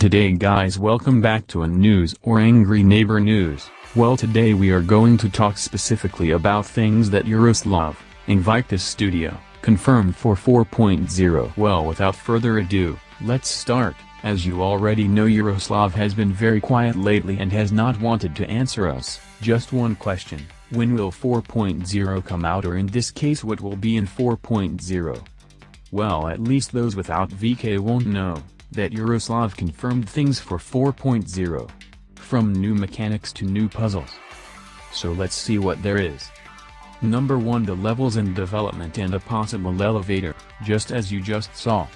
Today guys welcome back to a news or angry neighbor news. Well today we are going to talk specifically about things that Yaroslav, Invictus Studio, confirmed for 4.0. Well without further ado, let's start. As you already know Yaroslav has been very quiet lately and has not wanted to answer us. Just one question, when will 4.0 come out or in this case what will be in 4.0? Well at least those without VK won't know that Yaroslav confirmed things for 4.0. From new mechanics to new puzzles. So let's see what there is. Number 1 The levels in development and a possible elevator, just as you just saw.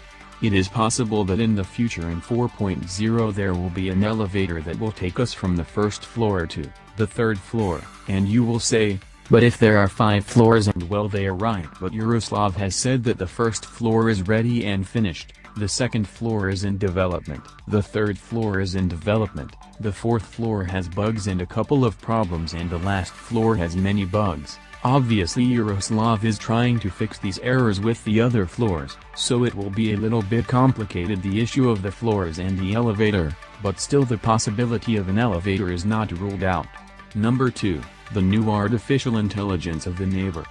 It is possible that in the future in 4.0 there will be an elevator that will take us from the first floor to the third floor, and you will say, but if there are five floors and well they are right but Yaroslav has said that the first floor is ready and finished. The second floor is in development. The third floor is in development. The fourth floor has bugs and a couple of problems and the last floor has many bugs. Obviously Yaroslav is trying to fix these errors with the other floors, so it will be a little bit complicated the issue of the floors and the elevator, but still the possibility of an elevator is not ruled out. Number 2, the new artificial intelligence of the neighbor.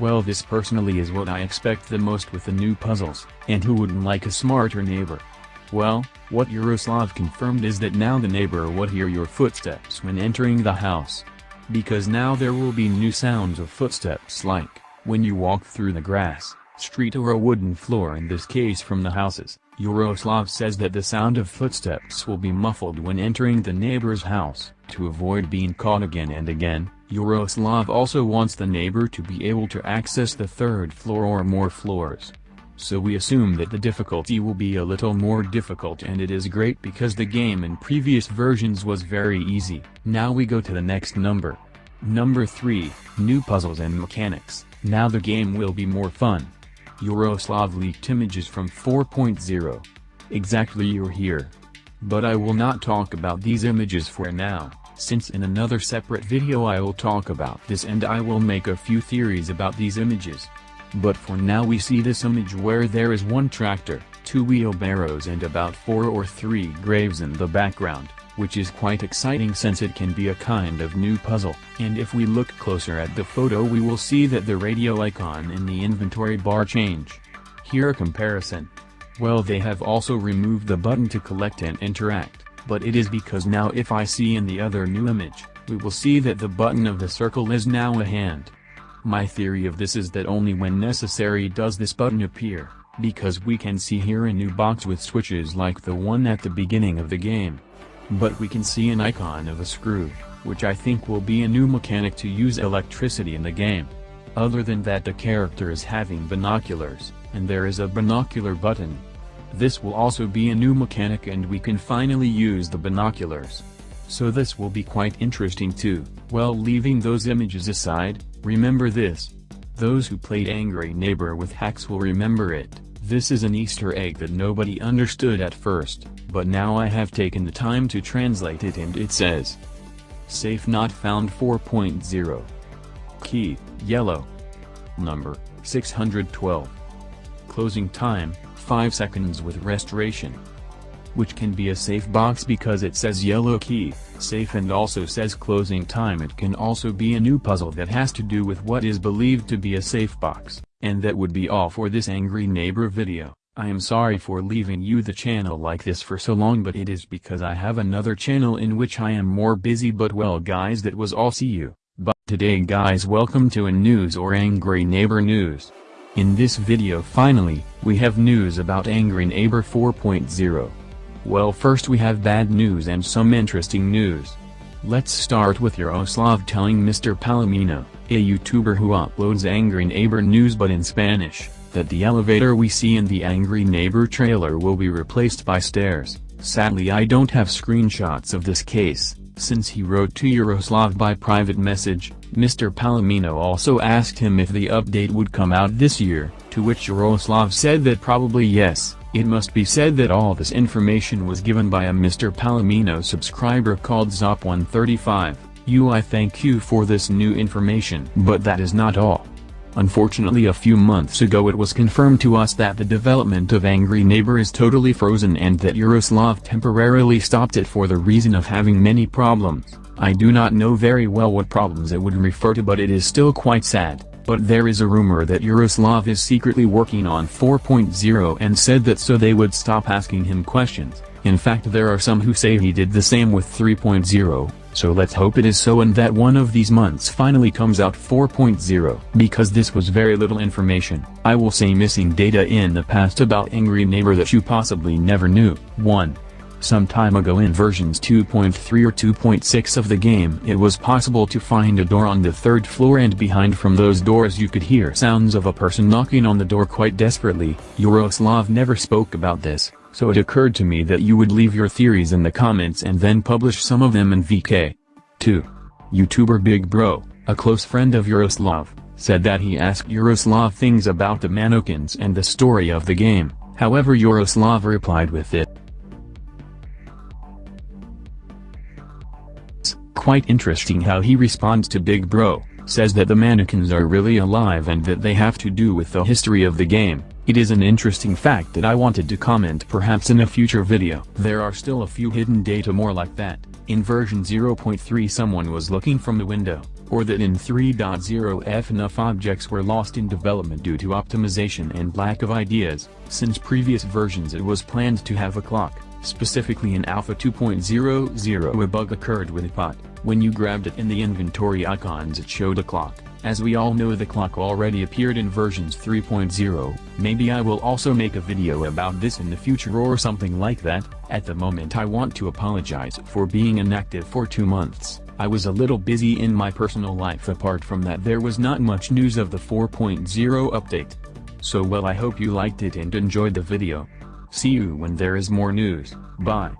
Well this personally is what I expect the most with the new puzzles, and who wouldn't like a smarter neighbor? Well, what Yaroslav confirmed is that now the neighbor would hear your footsteps when entering the house. Because now there will be new sounds of footsteps like, when you walk through the grass, street or a wooden floor in this case from the houses, Yaroslav says that the sound of footsteps will be muffled when entering the neighbor's house, to avoid being caught again and again, Yaroslav also wants the neighbor to be able to access the third floor or more floors. So we assume that the difficulty will be a little more difficult and it is great because the game in previous versions was very easy. Now we go to the next number. Number 3, New Puzzles and Mechanics. Now the game will be more fun. Yaroslav leaked images from 4.0. Exactly you're here. But I will not talk about these images for now since in another separate video I will talk about this and I will make a few theories about these images. But for now we see this image where there is one tractor, two wheelbarrows and about four or three graves in the background, which is quite exciting since it can be a kind of new puzzle. And if we look closer at the photo we will see that the radio icon in the inventory bar change. Here a comparison. Well they have also removed the button to collect and interact but it is because now if I see in the other new image, we will see that the button of the circle is now a hand. My theory of this is that only when necessary does this button appear, because we can see here a new box with switches like the one at the beginning of the game. But we can see an icon of a screw, which I think will be a new mechanic to use electricity in the game. Other than that the character is having binoculars, and there is a binocular button, this will also be a new mechanic and we can finally use the binoculars. So this will be quite interesting too. Well leaving those images aside, remember this. Those who played Angry Neighbor with hacks will remember it. This is an easter egg that nobody understood at first, but now I have taken the time to translate it and it says. Safe not found 4.0. Key, yellow. Number, 612. Closing time, 5 seconds with restoration. Which can be a safe box because it says yellow key, safe and also says closing time it can also be a new puzzle that has to do with what is believed to be a safe box, and that would be all for this angry neighbor video. I am sorry for leaving you the channel like this for so long but it is because I have another channel in which I am more busy but well guys that was all see you, but today guys welcome to a news or angry neighbor news. In this video finally, we have news about Angry Neighbor 4.0. Well first we have bad news and some interesting news. Let's start with Yaroslav telling Mr. Palomino, a YouTuber who uploads Angry Neighbor news but in Spanish, that the elevator we see in the Angry Neighbor trailer will be replaced by stairs. Sadly I don't have screenshots of this case, since he wrote to Yaroslav by private message, Mr. Palomino also asked him if the update would come out this year, to which Yaroslav said that probably yes. It must be said that all this information was given by a Mr. Palomino subscriber called Zop135, you I thank you for this new information. But that is not all. Unfortunately a few months ago it was confirmed to us that the development of Angry Neighbor is totally frozen and that Yaroslav temporarily stopped it for the reason of having many problems. I do not know very well what problems it would refer to but it is still quite sad, but there is a rumor that Yaroslav is secretly working on 4.0 and said that so they would stop asking him questions. In fact there are some who say he did the same with 3.0, so let's hope it is so and that one of these months finally comes out 4.0. Because this was very little information, I will say missing data in the past about Angry Neighbor that you possibly never knew. 1. Some time ago in versions 2.3 or 2.6 of the game it was possible to find a door on the third floor and behind from those doors you could hear sounds of a person knocking on the door quite desperately. Yaroslav never spoke about this, so it occurred to me that you would leave your theories in the comments and then publish some of them in VK. 2. YouTuber Big Bro, a close friend of Yaroslav, said that he asked Yaroslav things about the mannequins and the story of the game, however Yaroslav replied with it. Quite interesting how he responds to Big Bro, says that the mannequins are really alive and that they have to do with the history of the game, it is an interesting fact that I wanted to comment perhaps in a future video. There are still a few hidden data more like that, in version 0.3 someone was looking from the window, or that in 3.0 FNAF objects were lost in development due to optimization and lack of ideas, since previous versions it was planned to have a clock, specifically in Alpha 2.00 a bug occurred with a pot, when you grabbed it in the inventory icons it showed a clock. As we all know the clock already appeared in versions 3.0, maybe I will also make a video about this in the future or something like that, at the moment I want to apologize for being inactive for two months, I was a little busy in my personal life apart from that there was not much news of the 4.0 update. So well I hope you liked it and enjoyed the video. See you when there is more news, bye.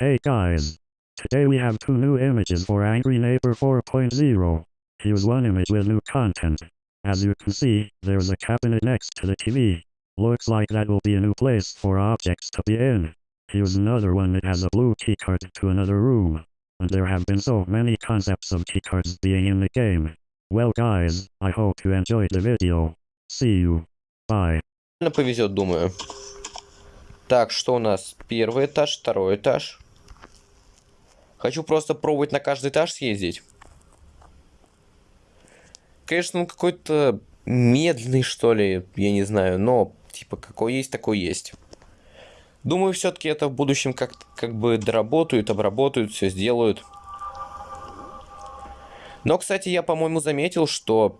Hey guys! Today we have two new images for Angry Neighbor 4.0. Here's one image with new content. As you can see, there's a cabinet next to the TV. Looks like that will be a new place for objects to be in. Here's another one that has a blue keycard to another room. And there have been so many concepts of keycards being in the game. Well guys, I hope you enjoyed the video. See you. Bye. повезет, думаю. Так, что у нас? Первый этаж, второй этаж. Хочу просто пробовать на каждый этаж съездить. Конечно, он какой-то медленный, что ли, я не знаю, но типа, какой есть, такой есть. Думаю, все-таки это в будущем как, как бы доработают, обработают, все сделают. Но, кстати, я, по-моему, заметил, что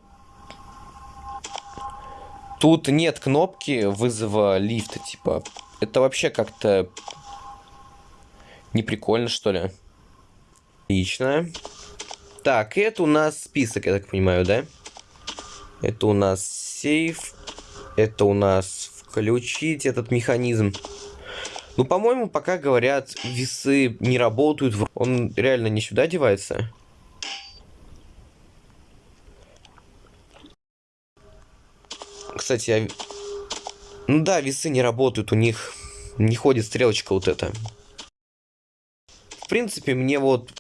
тут нет кнопки вызова лифта, типа. Это вообще как-то не прикольно, что ли. Отлично. Так, это у нас список, я так понимаю, да? Это у нас сейф. Это у нас включить этот механизм. Ну, по-моему, пока говорят, весы не работают. Он реально не сюда девается? Кстати, я... Ну да, весы не работают, у них не ходит стрелочка вот эта. В принципе, мне вот